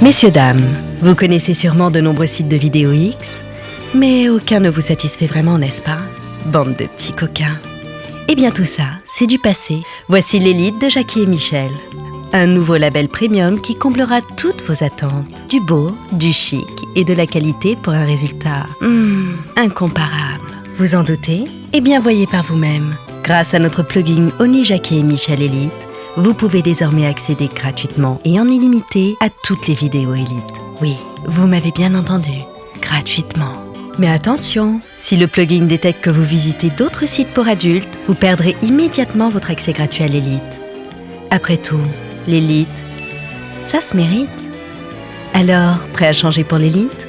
Messieurs, dames, vous connaissez sûrement de nombreux sites de vidéos X, mais aucun ne vous satisfait vraiment, n'est-ce pas? Bande de petits coquins. Eh bien tout ça, c'est du passé. Voici l'élite de Jackie et Michel. Un nouveau label premium qui comblera toutes vos attentes. Du beau, du chic et de la qualité pour un résultat hmm, incomparable. Vous en doutez? Eh bien voyez par vous-même. Grâce à notre plugin Oni Jackie et Michel Elite, vous pouvez désormais accéder gratuitement et en illimité à toutes les vidéos Elite. Oui, vous m'avez bien entendu, gratuitement. Mais attention, si le plugin détecte que vous visitez d'autres sites pour adultes, vous perdrez immédiatement votre accès gratuit à l'élite. Après tout, l'élite, ça se mérite. Alors, prêt à changer pour l'élite?